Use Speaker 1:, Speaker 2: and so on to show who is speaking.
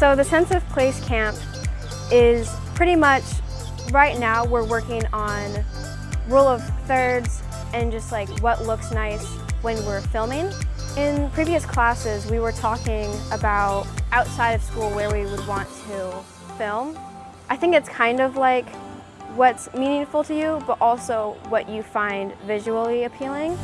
Speaker 1: So the Sense of Place Camp is pretty much, right now we're working on rule of thirds and just like what looks nice when we're filming. In previous classes, we were talking about outside of school where we would want to film. I think it's kind of like what's meaningful to you, but also what you find visually appealing.